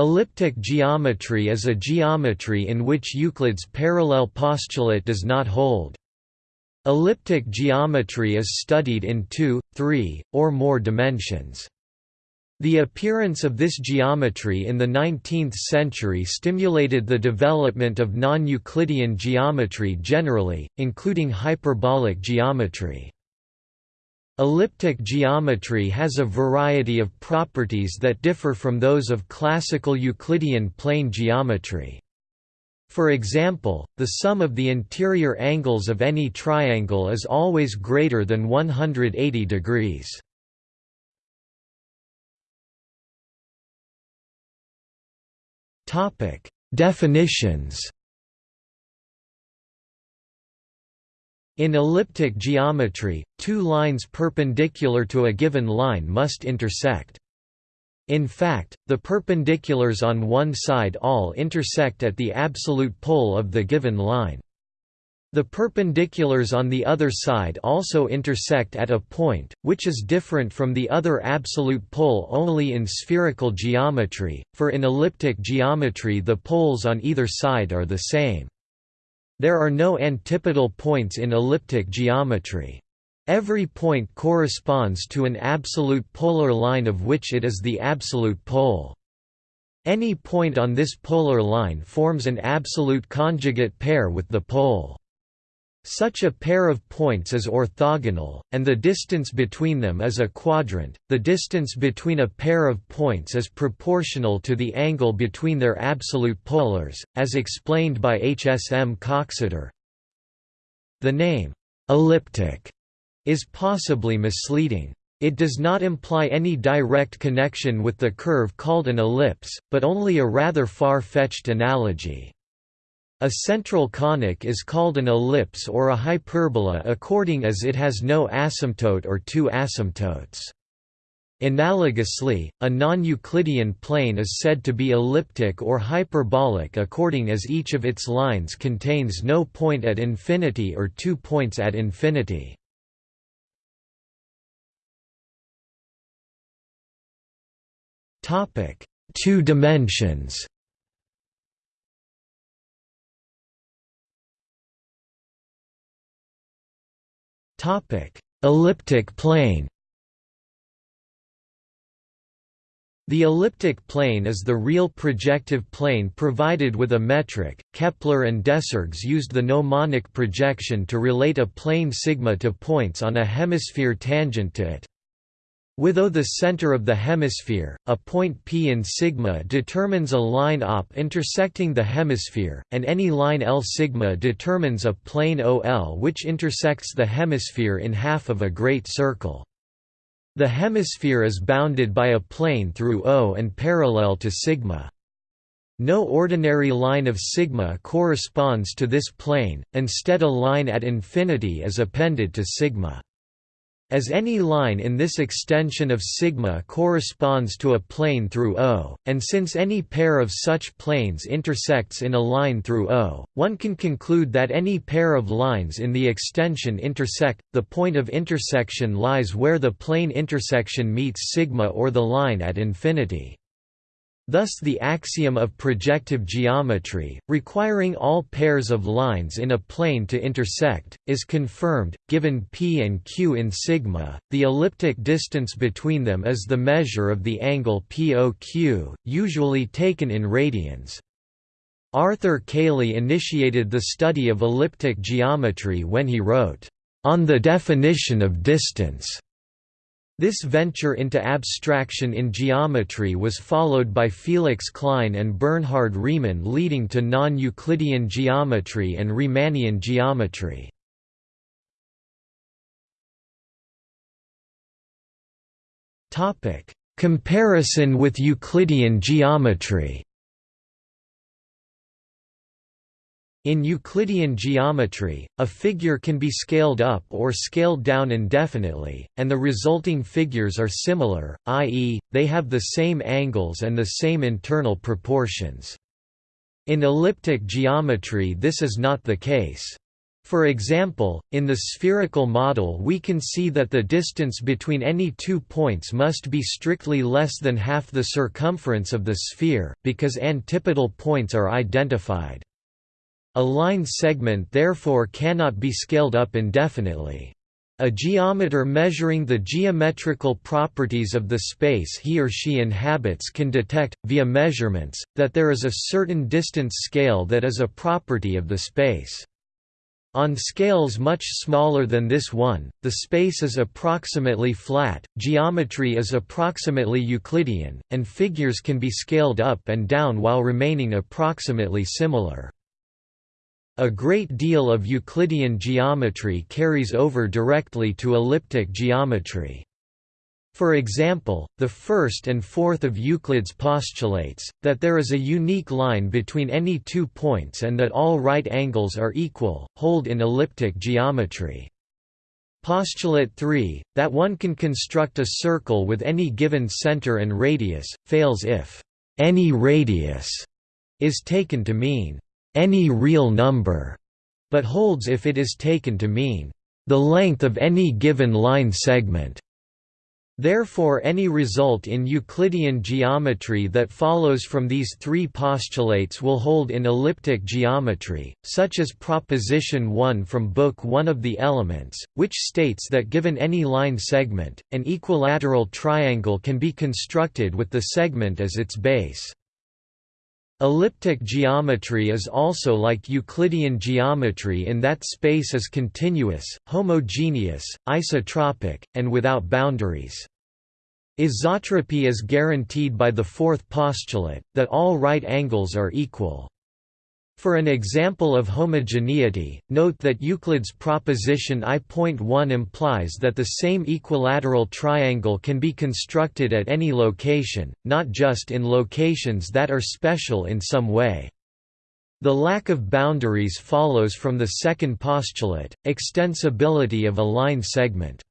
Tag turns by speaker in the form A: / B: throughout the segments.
A: Elliptic geometry is a geometry in which Euclid's parallel postulate does not hold. Elliptic geometry is studied in two, three, or more dimensions. The appearance of this geometry in the 19th century stimulated the development of non-Euclidean geometry generally, including hyperbolic geometry. Elliptic geometry has a variety of properties that differ from those of classical Euclidean plane geometry. For example, the sum of the interior angles of any triangle is always greater than 180 degrees. Definitions In elliptic geometry, two lines perpendicular to a given line must intersect. In fact, the perpendiculars on one side all intersect at the absolute pole of the given line. The perpendiculars on the other side also intersect at a point, which is different from the other absolute pole only in spherical geometry, for in elliptic geometry the poles on either side are the same. There are no antipodal points in elliptic geometry. Every point corresponds to an absolute polar line of which it is the absolute pole. Any point on this polar line forms an absolute conjugate pair with the pole. Such a pair of points is orthogonal, and the distance between them is a quadrant. The distance between a pair of points is proportional to the angle between their absolute polars, as explained by H. S. M. Coxeter. The name, elliptic, is possibly misleading. It does not imply any direct connection with the curve called an ellipse, but only a rather far-fetched analogy. A central conic is called an ellipse or a hyperbola according as it has no asymptote or two asymptotes. Analogously, a non-Euclidean plane is said to be elliptic or hyperbolic according as each of its lines contains no point at infinity or two points at infinity. Two dimensions Topic: Elliptic plane. The elliptic plane is the real projective plane provided with a metric. Kepler and Desargues used the gnomonic projection to relate a plane sigma to points on a hemisphere tangent to it. Without the center of the hemisphere, a point P in sigma determines a line op intersecting the hemisphere, and any line L sigma determines a plane OL which intersects the hemisphere in half of a great circle. The hemisphere is bounded by a plane through O and parallel to sigma. No ordinary line of sigma corresponds to this plane, instead a line at infinity is appended to sigma. As any line in this extension of sigma corresponds to a plane through O, and since any pair of such planes intersects in a line through O, one can conclude that any pair of lines in the extension intersect. The point of intersection lies where the plane intersection meets sigma or the line at infinity. Thus the axiom of projective geometry, requiring all pairs of lines in a plane to intersect, is confirmed. Given p and q in sigma, the elliptic distance between them is the measure of the angle POQ, usually taken in radians. Arthur Cayley initiated the study of elliptic geometry when he wrote, "...on the definition of distance." This venture into abstraction in geometry was followed by Felix Klein and Bernhard Riemann leading to non-Euclidean geometry and Riemannian geometry. Comparison with Euclidean geometry In Euclidean geometry, a figure can be scaled up or scaled down indefinitely, and the resulting figures are similar, i.e., they have the same angles and the same internal proportions. In elliptic geometry this is not the case. For example, in the spherical model we can see that the distance between any two points must be strictly less than half the circumference of the sphere, because antipodal points are identified. A line segment therefore cannot be scaled up indefinitely. A geometer measuring the geometrical properties of the space he or she inhabits can detect, via measurements, that there is a certain distance scale that is a property of the space. On scales much smaller than this one, the space is approximately flat, geometry is approximately Euclidean, and figures can be scaled up and down while remaining approximately similar. A great deal of Euclidean geometry carries over directly to elliptic geometry. For example, the first and fourth of Euclid's postulates, that there is a unique line between any two points and that all right angles are equal, hold in elliptic geometry. Postulate 3, that one can construct a circle with any given center and radius, fails if any radius is taken to mean any real number, but holds if it is taken to mean the length of any given line segment. Therefore any result in Euclidean geometry that follows from these three postulates will hold in elliptic geometry, such as Proposition 1 from Book 1 of the Elements, which states that given any line segment, an equilateral triangle can be constructed with the segment as its base. Elliptic geometry is also like Euclidean geometry in that space is continuous, homogeneous, isotropic, and without boundaries. Isotropy is guaranteed by the fourth postulate, that all right angles are equal. For an example of homogeneity, note that Euclid's proposition I.1 implies that the same equilateral triangle can be constructed at any location, not just in locations that are special in some way. The lack of boundaries follows from the second postulate, extensibility of a line segment.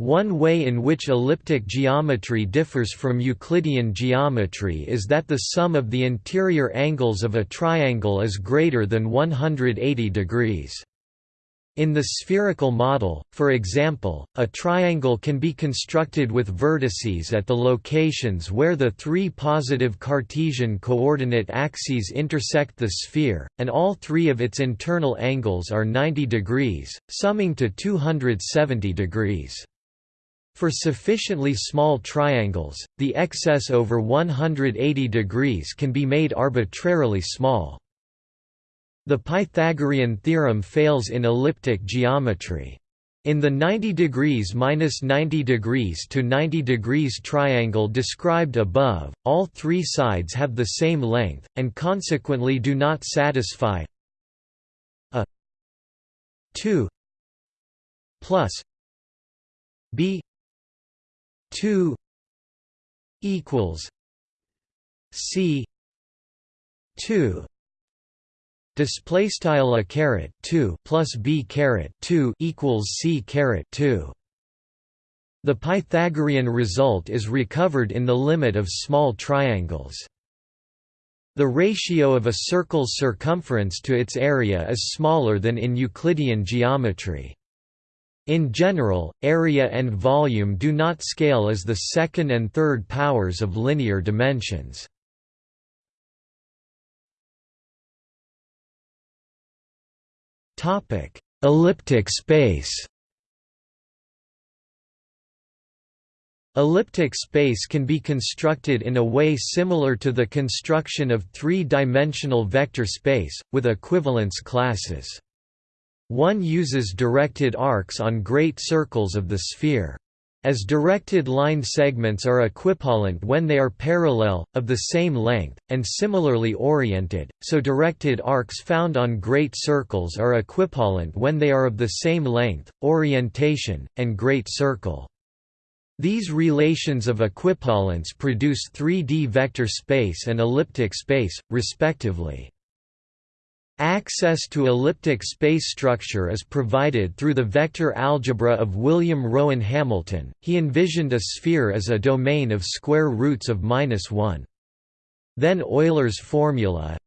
A: One way in which elliptic geometry differs from Euclidean geometry is that the sum of the interior angles of a triangle is greater than 180 degrees. In the spherical model, for example, a triangle can be constructed with vertices at the locations where the three positive Cartesian coordinate axes intersect the sphere, and all three of its internal angles are 90 degrees, summing to 270 degrees. For sufficiently small triangles, the excess over 180 degrees can be made arbitrarily small. The Pythagorean theorem fails in elliptic geometry. In the 90 degrees minus 90 degrees to 90 degrees triangle described above, all three sides have the same length, and consequently do not satisfy a 2 plus b 2 equals C 2 display style a caret 2 plus b caret 2 equals c caret 2 the pythagorean result is recovered in the limit of small triangles. The ratio of a circle's circumference to its area is smaller than in euclidean geometry in general, area and volume do not scale as the second and third powers of linear dimensions. Elliptic space Elliptic space can be constructed in a way similar to the construction of three-dimensional vector space, with equivalence classes. One uses directed arcs on great circles of the sphere. As directed line segments are equipollent when they are parallel, of the same length, and similarly oriented, so directed arcs found on great circles are equipollent when they are of the same length, orientation, and great circle. These relations of equipollence produce 3D vector space and elliptic space, respectively. Access to elliptic space structure is provided through the vector algebra of William Rowan Hamilton. He envisioned a sphere as a domain of square roots of minus 1. Then Euler's formula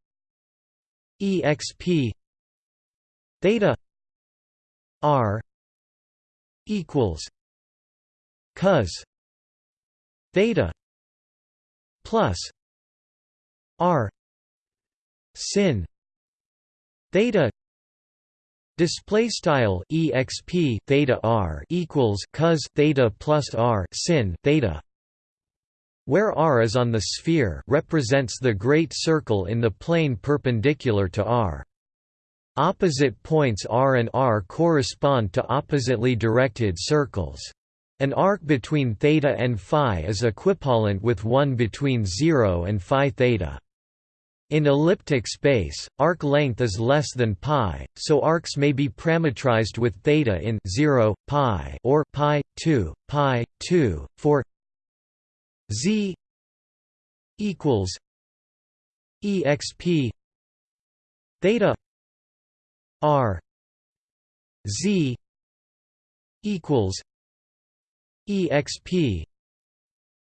A: exp theta r equals cos theta plus r sin theta display style exp theta r equals cos theta plus r sin theta where r is on the sphere represents the great circle in the plane perpendicular to r. Opposite points r and r correspond to oppositely directed circles. An arc between theta and phi is equipollent with one between 0 and phi theta in elliptic space, arc length is less than pi, so arcs may be parametrized with theta in 0, pi or pi 2, pi 2 for z equals exp theta r z equals exp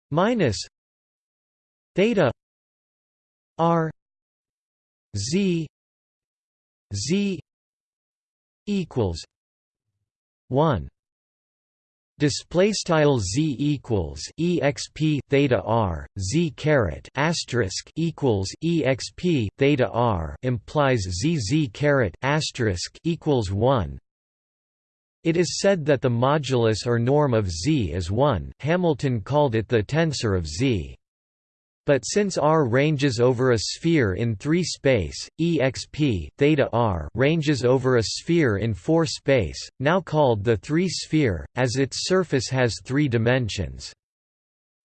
A: minus theta r z z equals 1 display style z equals exp theta r z caret asterisk equals exp theta r implies z z caret asterisk equals 1 it is said that the modulus or norm of z is 1 Hamilton called it the tensor of z but since R ranges over a sphere in 3 space, exp theta R ranges over a sphere in 4 space, now called the 3-sphere, as its surface has 3 dimensions.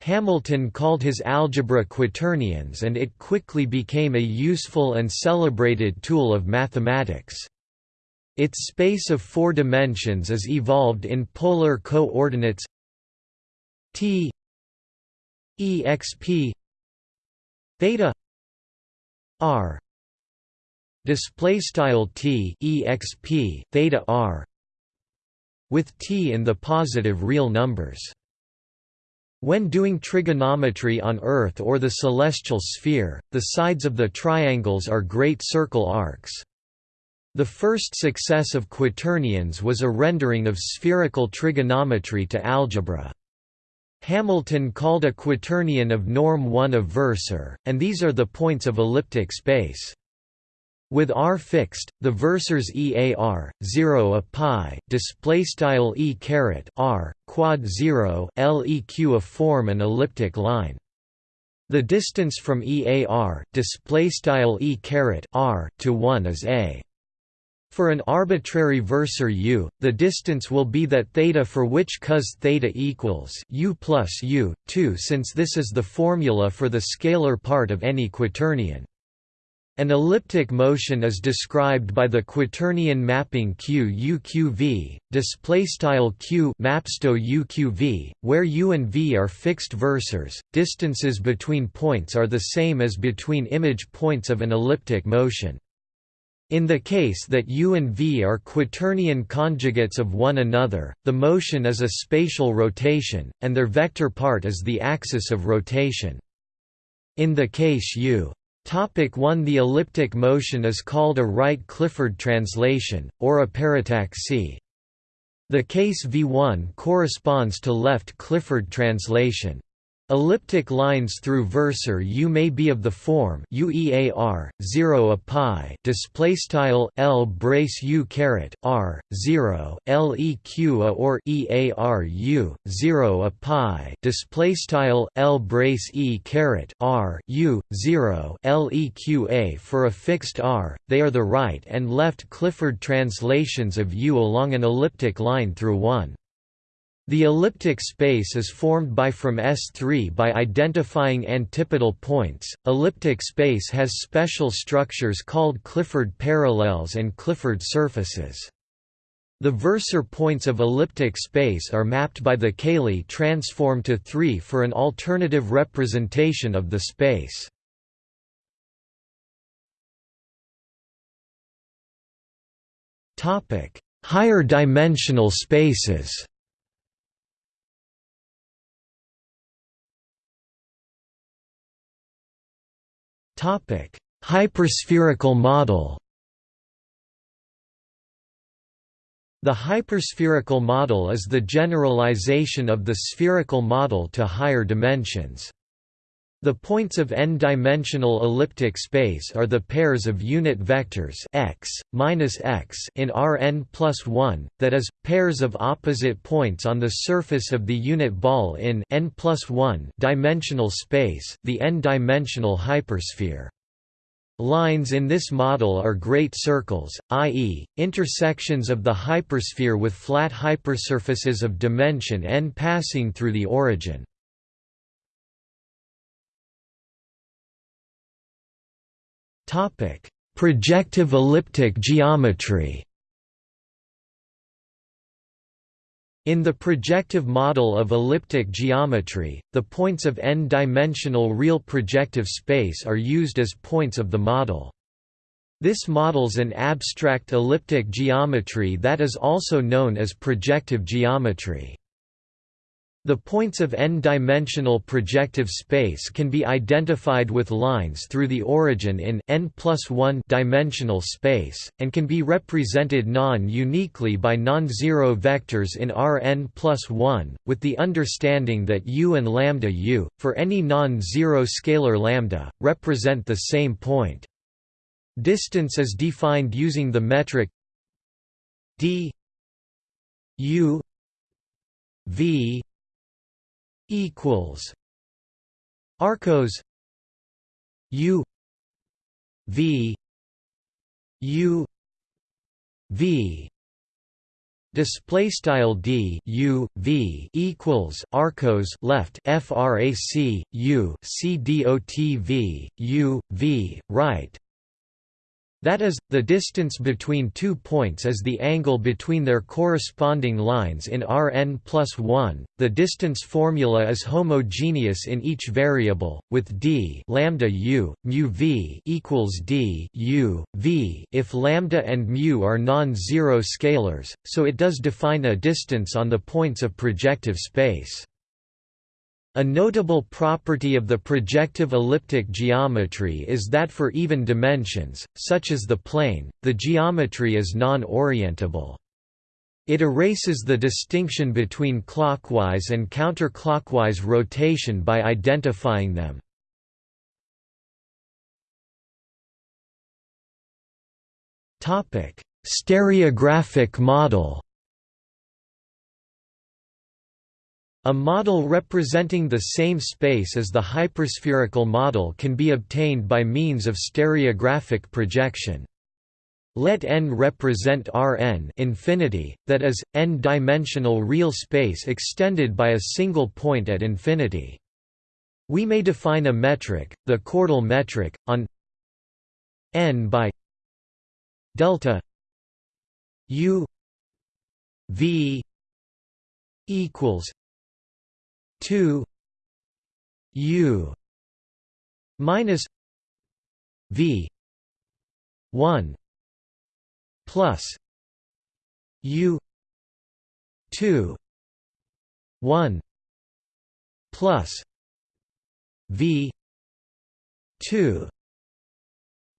A: Hamilton called his algebra quaternions and it quickly became a useful and celebrated tool of mathematics. Its space of four dimensions is evolved in polar coordinates t exp theta r display style t exp theta r with t in the positive real numbers when doing trigonometry on Earth or the celestial sphere, the sides of the triangles are great circle arcs. The first success of quaternions was a rendering of spherical trigonometry to algebra. Hamilton called a quaternion of norm 1 a versor, and these are the points of elliptic space. With r fixed, the versors EAR 0 a pi display style e caret r quad 0 leq a form an elliptic line. The distance from EAR display style e caret r to 1 is a. For an arbitrary versor u, the distance will be that theta for which cos theta equals u plus u, 2 since this is the formula for the scalar part of any quaternion. An elliptic motion is described by the quaternion mapping q uqv, display style q mapsto uqv, where u and v are fixed versors. Distances between points are the same as between image points of an elliptic motion. In the case that u and v are quaternion conjugates of one another, the motion is a spatial rotation, and their vector part is the axis of rotation. In the case u Topic 1 The elliptic motion is called a right Clifford translation, or a parataxy. The case V1 corresponds to left Clifford translation. Elliptic lines through versor U may be of the form UEAR 0 a pi display style L brace U caret R 0 LEQ a or EAR U 0 a pi display style L brace E caret R U 0 LEQ a for a fixed R they are the right and left Clifford translations of U along an elliptic line through one the elliptic space is formed by from S3 by identifying antipodal points. Elliptic space has special structures called Clifford parallels and Clifford surfaces. The versor points of elliptic space are mapped by the Cayley transform to 3 for an alternative representation of the space. Topic: Higher dimensional spaces Hyperspherical model The hyperspherical model is the generalization of the spherical model to higher dimensions. The points of n-dimensional elliptic space are the pairs of unit vectors x, minus x in Rn plus 1, that is, pairs of opposite points on the surface of the unit ball in n plus 1 dimensional space, the n-dimensional hypersphere. Lines in this model are great circles, i.e., intersections of the hypersphere with flat hypersurfaces of dimension n passing through the origin. Topic: Projective elliptic geometry. In the projective model of elliptic geometry, the points of n-dimensional real projective space are used as points of the model. This models an abstract elliptic geometry that is also known as projective geometry. The points of n-dimensional projective space can be identified with lines through the origin in n dimensional space, and can be represented non-uniquely by non-zero vectors in Rn plus 1, with the understanding that u and lambda u, for any non-zero scalar lambda, represent the same point. Distance is defined using the metric d u v equals arcos u v u v Display style d u v equals arcos left frac u c dot v u v right that is, the distance between two points is the angle between their corresponding lines in Rn plus 1. The distance formula is homogeneous in each variable, with d lambda u mu v equals d u v if lambda and mu are non-zero scalars, so it does define a distance on the points of projective space. A notable property of the projective elliptic geometry is that for even dimensions, such as the plane, the geometry is non-orientable. It erases the distinction between clockwise and counterclockwise rotation by identifying them. Stereographic model A model representing the same space as the hyperspherical model can be obtained by means of stereographic projection. Let n represent Rn infinity, that is, n-dimensional real space extended by a single point at infinity. We may define a metric, the chordal metric, on n by delta u v equals 2 u minus v 1 plus u 2 1 plus v 2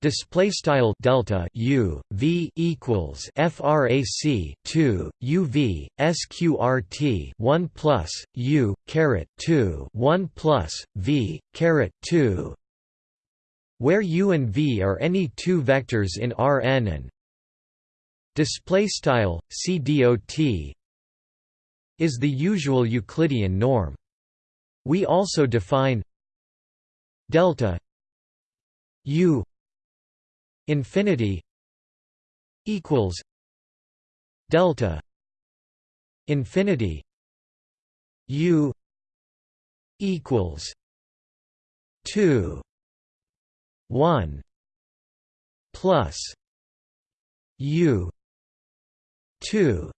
A: Display style delta U V equals FRAC two U V SQRT one plus U caret two one plus V caret two where U and V are any two vectors in Rn and display style CDOT is the usual Euclidean norm. We also define delta U infinity equals delta infinity u equals 2 1 plus u 2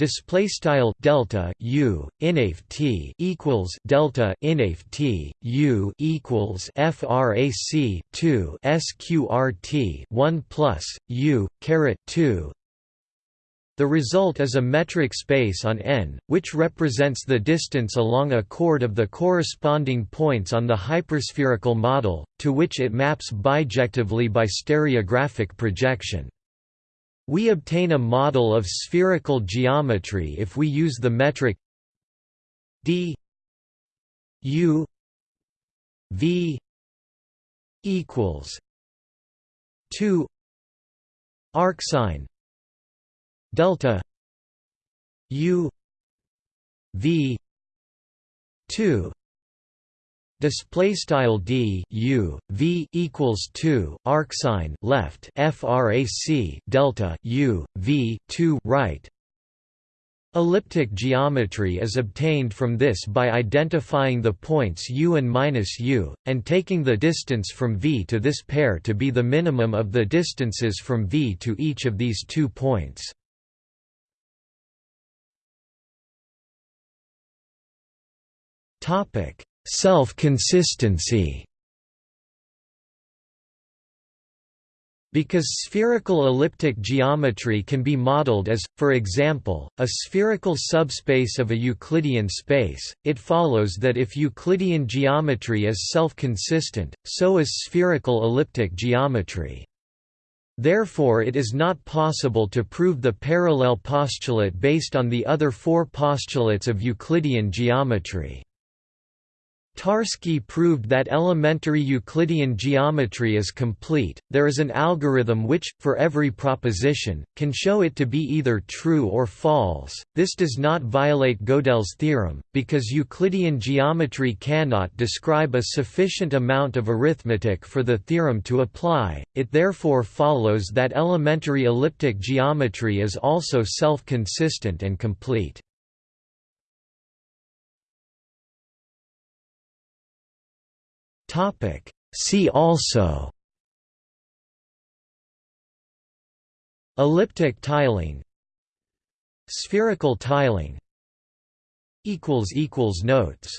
A: display style delta u inaf t equals delta inaf t u equals frac 2 sqrt 1 plus u caret 2 the result is a metric space on n, which represents the distance along a chord of the corresponding points on the hyperspherical model, to which it maps bijectively by stereographic projection. We obtain a model of spherical geometry if we use the metric d u v equals 2 arcsine delta u v 2 display style d u v equals 2 arcsine left frac delta u v 2 right Elliptic geometry is obtained from this by identifying the points u and minus u, and taking the distance from v to this pair to be the minimum of the distances from v to each of these two points. Self-consistency Because spherical elliptic geometry can be modeled as, for example, a spherical subspace of a Euclidean space, it follows that if Euclidean geometry is self-consistent, so is spherical elliptic geometry. Therefore it is not possible to prove the parallel postulate based on the other four postulates of Euclidean geometry. Tarski proved that elementary Euclidean geometry is complete. There is an algorithm which, for every proposition, can show it to be either true or false. This does not violate Gödel's theorem, because Euclidean geometry cannot describe a sufficient amount of arithmetic for the theorem to apply. It therefore follows that elementary elliptic geometry is also self consistent and complete. Topic. See also Elliptic tiling Spherical tiling notes